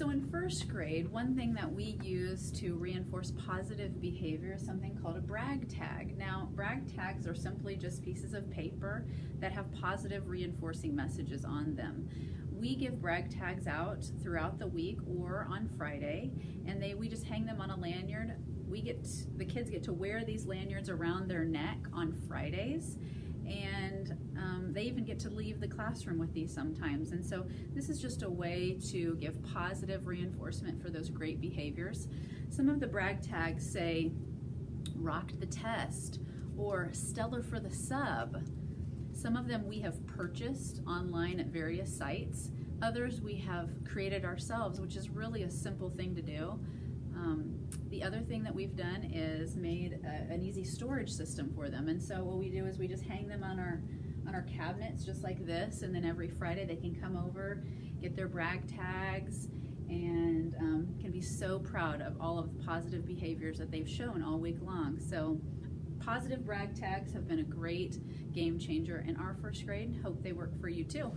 So in first grade, one thing that we use to reinforce positive behavior is something called a brag tag. Now, brag tags are simply just pieces of paper that have positive reinforcing messages on them. We give brag tags out throughout the week or on Friday, and they we just hang them on a lanyard. We get the kids get to wear these lanyards around their neck on Fridays and they even get to leave the classroom with these sometimes. And so this is just a way to give positive reinforcement for those great behaviors. Some of the brag tags say, rocked the test, or stellar for the sub. Some of them we have purchased online at various sites. Others we have created ourselves, which is really a simple thing to do. Um, the other thing that we've done is made a, an easy storage system for them. And so what we do is we just hang them on our on our cabinets just like this and then every Friday they can come over, get their brag tags and um, can be so proud of all of the positive behaviors that they've shown all week long. So positive brag tags have been a great game changer in our first grade. Hope they work for you too.